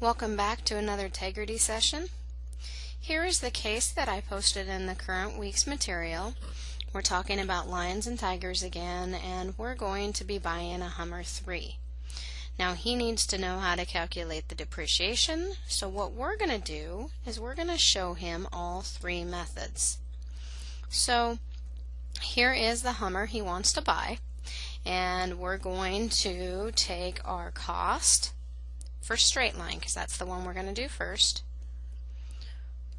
Welcome back to another Tegrity session. Here is the case that I posted in the current week's material. We're talking about lions and tigers again, and we're going to be buying a Hummer 3. Now he needs to know how to calculate the depreciation, so what we're going to do is we're going to show him all three methods. So here is the Hummer he wants to buy, and we're going to take our cost for straight line because that's the one we're going to do first.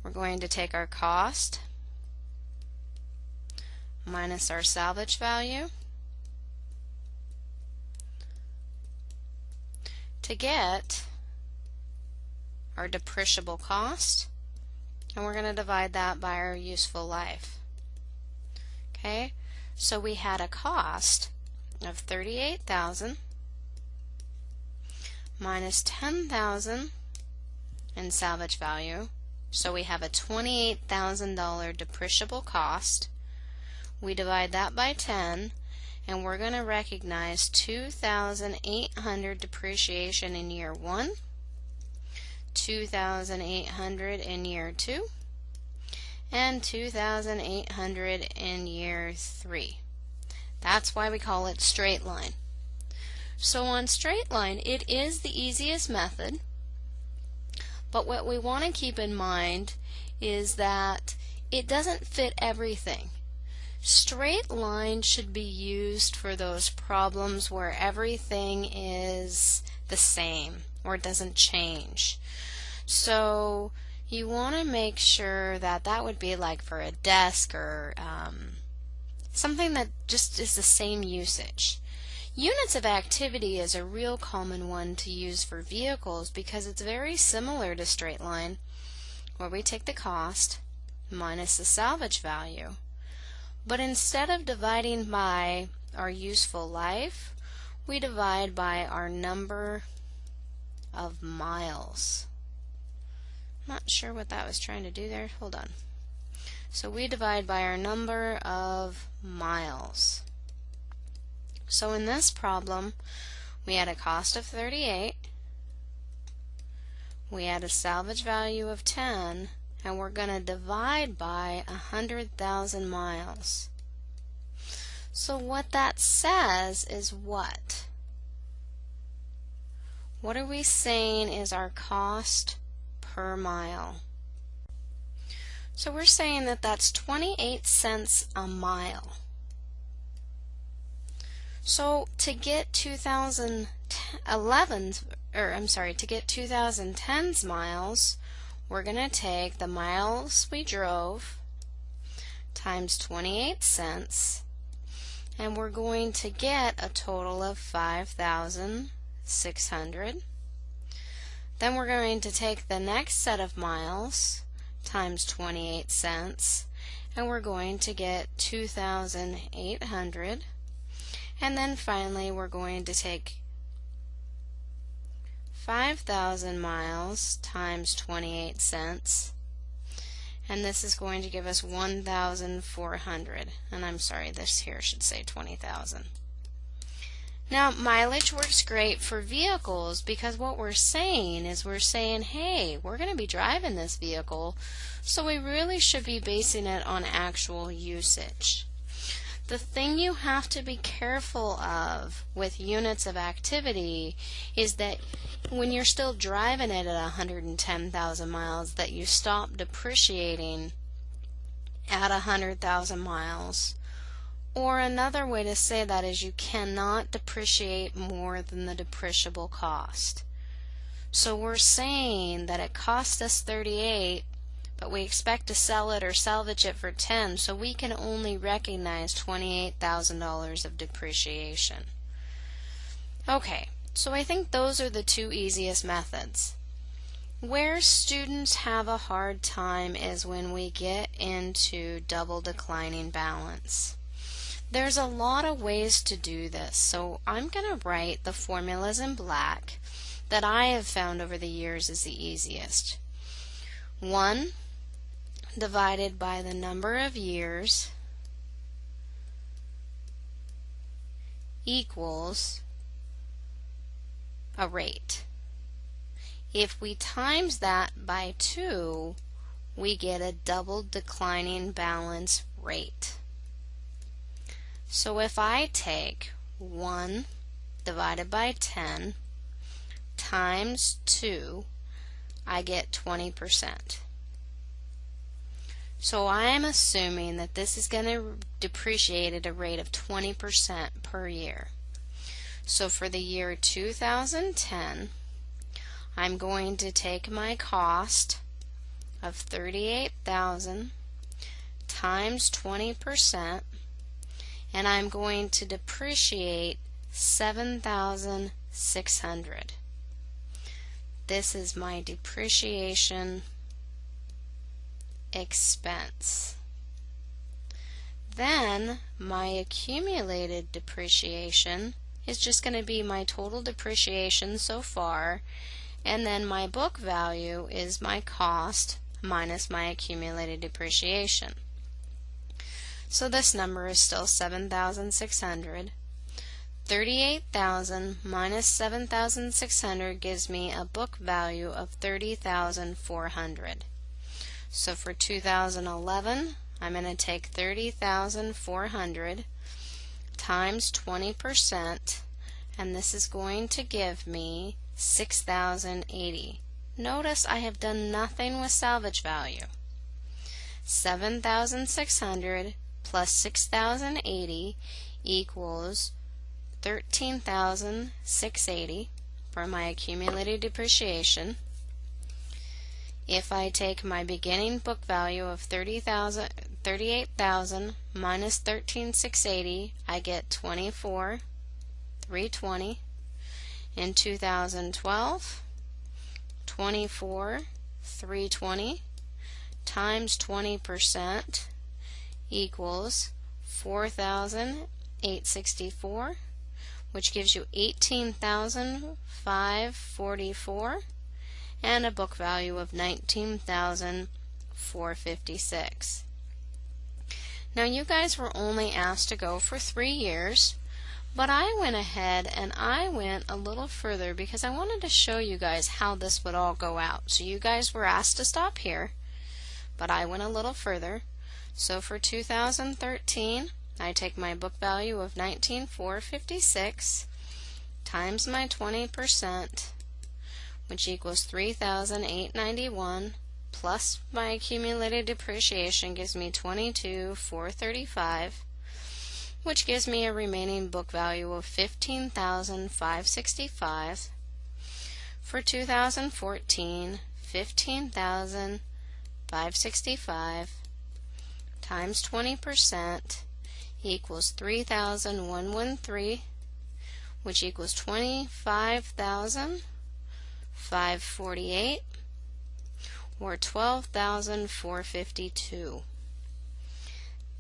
We're going to take our cost minus our salvage value to get our depreciable cost and we're going to divide that by our useful life. Okay, so we had a cost of 38,000 minus 10,000 in salvage value. So we have a $28,000 depreciable cost. We divide that by 10 and we're going to recognize 2,800 depreciation in year 1, 2,800 in year 2, and 2,800 in year 3. That's why we call it straight line. So on straight line, it is the easiest method, but what we want to keep in mind is that it doesn't fit everything. Straight line should be used for those problems where everything is the same or doesn't change. So you want to make sure that that would be like for a desk or um, something that just is the same usage. Units of activity is a real common one to use for vehicles because it's very similar to straight line where we take the cost minus the salvage value. But instead of dividing by our useful life, we divide by our number of miles. Not sure what that was trying to do there. Hold on. So we divide by our number of miles. So in this problem, we had a cost of 38, we had a salvage value of 10, and we're going to divide by 100,000 miles. So what that says is what? What are we saying is our cost per mile? So we're saying that that's 28 cents a mile. So to get 2011's, or er, I'm sorry, to get 2010's miles, we're going to take the miles we drove times 28 cents, and we're going to get a total of 5,600. Then we're going to take the next set of miles times 28 cents, and we're going to get 2,800. And then finally we're going to take 5,000 miles times 28 cents and this is going to give us 1,400 and I'm sorry this here should say 20,000. Now mileage works great for vehicles because what we're saying is we're saying hey we're going to be driving this vehicle so we really should be basing it on actual usage. The thing you have to be careful of with units of activity is that when you're still driving it at 110,000 miles that you stop depreciating at 100,000 miles. Or another way to say that is you cannot depreciate more than the depreciable cost. So we're saying that it cost us 38 but we expect to sell it or salvage it for 10 so we can only recognize $28,000 of depreciation. Okay, so I think those are the two easiest methods. Where students have a hard time is when we get into double declining balance. There's a lot of ways to do this, so I'm going to write the formulas in black that I have found over the years is the easiest. 1 divided by the number of years equals a rate. If we times that by 2, we get a double declining balance rate. So if I take 1 divided by 10 times 2, I get 20%. So I am assuming that this is going to depreciate at a rate of 20% per year. So for the year 2010, I'm going to take my cost of 38,000 times 20% and I'm going to depreciate 7,600. This is my depreciation expense. Then my accumulated depreciation is just going to be my total depreciation so far and then my book value is my cost minus my accumulated depreciation. So this number is still 7,600. 38,000 minus 7,600 gives me a book value of 30,400. So for 2011, I'm going to take 30,400 times 20%, and this is going to give me 6,080. Notice I have done nothing with salvage value. 7,600 plus 6,080 equals 13,680 for my accumulated depreciation. If I take my beginning book value of 30,000 38,000 minus 13,680, I get 24,320. In 2012, 24,320 times 20% equals 4,864, which gives you 18,544 and a book value of 19,456. Now you guys were only asked to go for three years, but I went ahead and I went a little further because I wanted to show you guys how this would all go out. So you guys were asked to stop here, but I went a little further. So for 2013, I take my book value of 19,456 times my 20%, which equals 3,891 plus my accumulated depreciation gives me 22,435 which gives me a remaining book value of 15,565 for 2014 15,565 times 20% equals 3,113 which equals 25,548 or 12,452.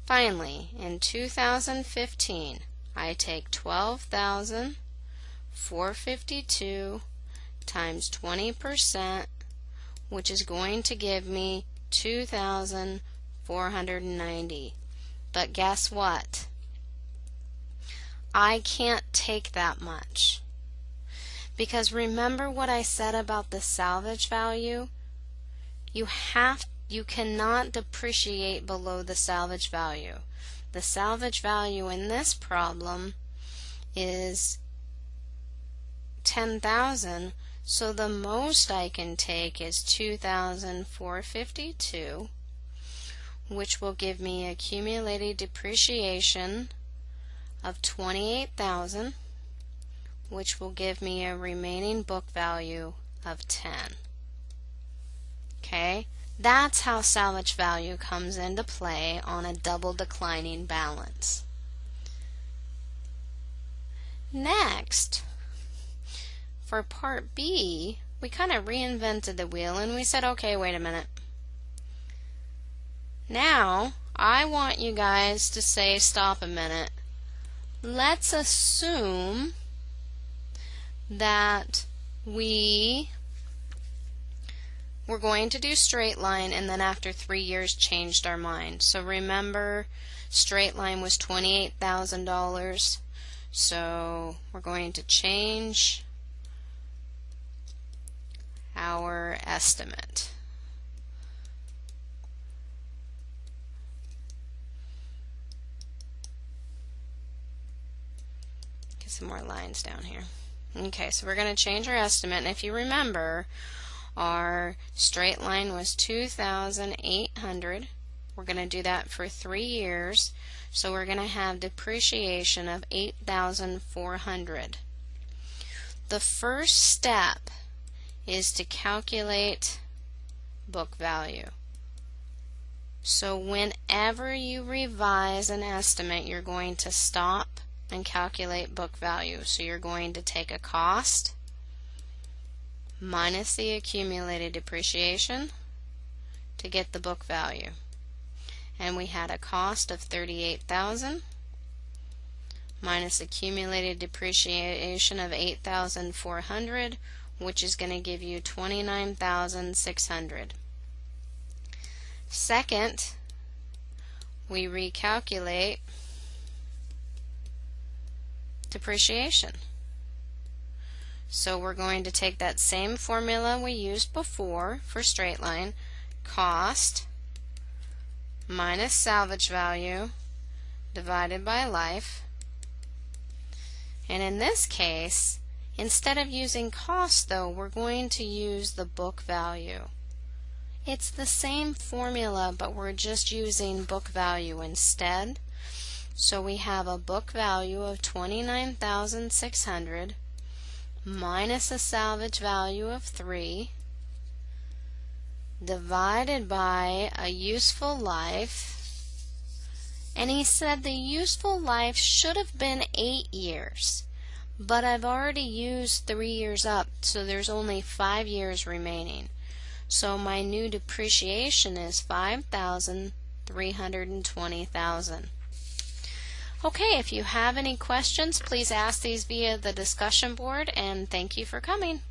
Finally, in 2015, I take 12,452 times 20%, which is going to give me 2,490. But guess what? I can't take that much. Because remember what I said about the salvage value? You have you cannot depreciate below the salvage value. The salvage value in this problem is 10,000 so the most I can take is 2,452 which will give me accumulated depreciation of 28,000 which will give me a remaining book value of 10. Okay, that's how salvage value comes into play on a double declining balance. Next, for part B, we kind of reinvented the wheel and we said, okay, wait a minute. Now, I want you guys to say, stop a minute. Let's assume that we we're going to do straight line and then after three years changed our mind. So remember straight line was $28,000 so we're going to change our estimate. Get some more lines down here. Okay, so we're going to change our estimate, and if you remember, our straight line was 2,800. We're going to do that for three years, so we're going to have depreciation of 8,400. The first step is to calculate book value. So whenever you revise an estimate, you're going to stop and calculate book value. So you're going to take a cost minus the accumulated depreciation to get the book value. And we had a cost of 38,000 minus accumulated depreciation of 8,400 which is going to give you 29,600. Second, we recalculate depreciation. So we're going to take that same formula we used before for straight line, cost minus salvage value divided by life. And in this case, instead of using cost though, we're going to use the book value. It's the same formula, but we're just using book value instead. So we have a book value of 29,600 minus a salvage value of 3 divided by a useful life. And he said the useful life should have been 8 years. But I've already used 3 years up, so there's only 5 years remaining. So my new depreciation is 5,320,000. Okay, if you have any questions, please ask these via the discussion board, and thank you for coming.